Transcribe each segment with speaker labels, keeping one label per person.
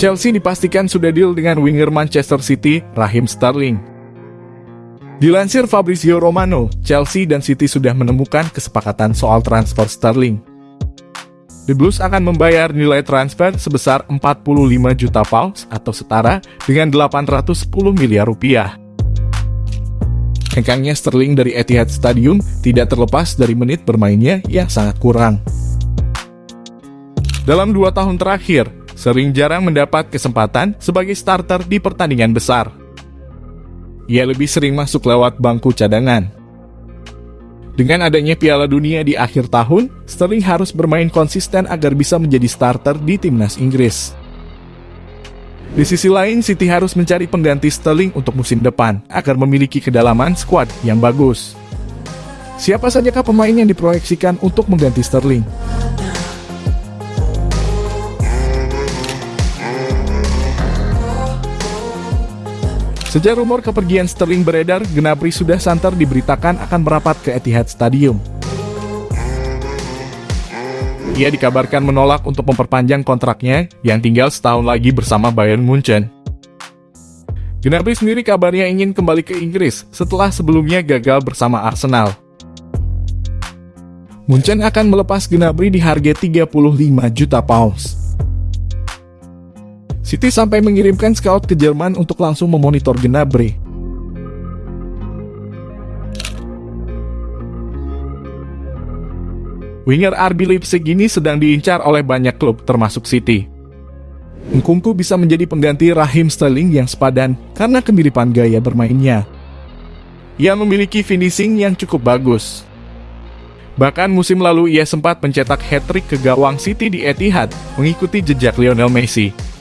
Speaker 1: Chelsea dipastikan sudah deal dengan winger Manchester City, Raheem Sterling. Dilansir Fabrizio Romano, Chelsea dan City sudah menemukan kesepakatan soal transfer Sterling. The Blues akan membayar nilai transfer sebesar 45 juta pounds atau setara dengan 810 miliar rupiah. Hengkangnya Sterling dari Etihad Stadium tidak terlepas dari menit bermainnya yang sangat kurang. Dalam dua tahun terakhir, sering jarang mendapat kesempatan sebagai starter di pertandingan besar. Ia lebih sering masuk lewat bangku cadangan. Dengan adanya Piala Dunia di akhir tahun, Sterling harus bermain konsisten agar bisa menjadi starter di timnas Inggris. Di sisi lain, City harus mencari pengganti Sterling untuk musim depan agar memiliki kedalaman skuad yang bagus. Siapa sajakah pemain yang diproyeksikan untuk mengganti Sterling? Sejak rumor kepergian Sterling beredar, Gnabry sudah santer diberitakan akan merapat ke Etihad Stadium. Ia dikabarkan menolak untuk memperpanjang kontraknya yang tinggal setahun lagi bersama Bayern Munchen. Gnabry sendiri kabarnya ingin kembali ke Inggris setelah sebelumnya gagal bersama Arsenal. Munchen akan melepas Gnabry di harga 35 juta pounds. City sampai mengirimkan scout ke Jerman untuk langsung memonitor Gnabry. Winger RB Leipzig ini sedang diincar oleh banyak klub termasuk City. Nkunku bisa menjadi pengganti Raheem Sterling yang sepadan karena kemiripan gaya bermainnya. Ia memiliki finishing yang cukup bagus. Bahkan musim lalu ia sempat mencetak hat-trick ke gawang City di Etihad, mengikuti jejak Lionel Messi.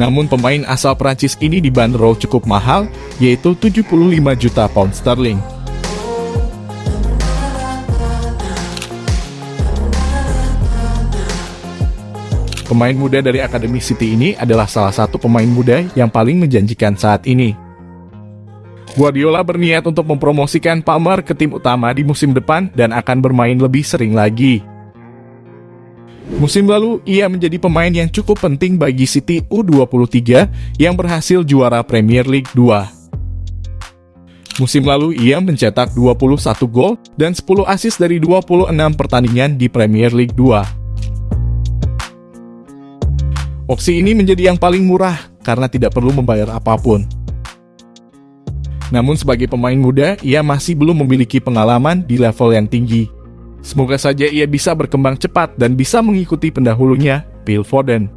Speaker 1: Namun pemain asal Prancis ini dibanderol cukup mahal, yaitu 75 juta pound sterling. Pemain muda dari Akademi City ini adalah salah satu pemain muda yang paling menjanjikan saat ini. Guardiola berniat untuk mempromosikan Palmer ke tim utama di musim depan dan akan bermain lebih sering lagi. Musim lalu, ia menjadi pemain yang cukup penting bagi City U23 yang berhasil juara Premier League 2. Musim lalu, ia mencetak 21 gol dan 10 assist dari 26 pertandingan di Premier League 2. Opsi ini menjadi yang paling murah karena tidak perlu membayar apa pun. Namun sebagai pemain muda, ia masih belum memiliki pengalaman di level yang tinggi. Semoga saja ia bisa berkembang cepat dan bisa mengikuti pendahulunya, Phil Foden.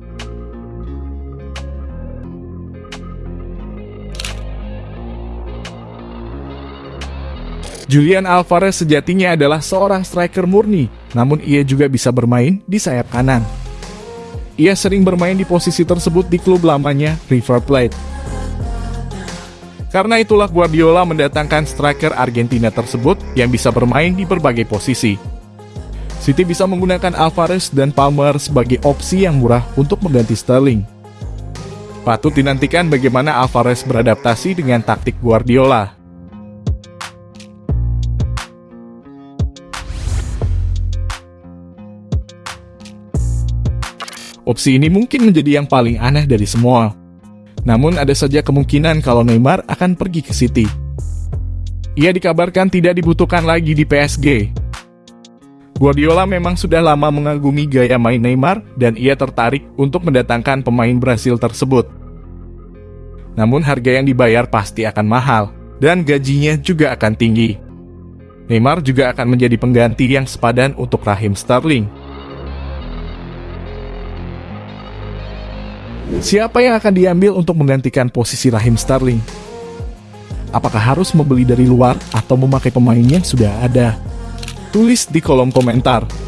Speaker 1: Julian Alvarez sejatinya adalah seorang striker murni, namun ia juga bisa bermain di sayap kanan. Ia sering bermain di posisi tersebut di klub lamanya, River Plate. Karena itulah Guardiola mendatangkan striker Argentina tersebut yang bisa bermain di berbagai posisi. City bisa menggunakan Alvarez dan Palmer sebagai opsi yang murah untuk mengganti Sterling. Patut dinantikan bagaimana Alvarez beradaptasi dengan taktik Guardiola. Opsi ini mungkin menjadi yang paling aneh dari semua. Namun ada saja kemungkinan kalau Neymar akan pergi ke City. Ia dikabarkan tidak dibutuhkan lagi di PSG. Guardiola memang sudah lama mengagumi gaya main Neymar dan ia tertarik untuk mendatangkan pemain Brasil tersebut. Namun harga yang dibayar pasti akan mahal dan gajinya juga akan tinggi. Neymar juga akan menjadi pengganti yang sepadan untuk Raheem Sterling. Siapa yang akan diambil untuk menggantikan posisi Raheem Sterling? Apakah harus membeli dari luar atau memakai pemain yang sudah ada? Tulis di kolom komentar.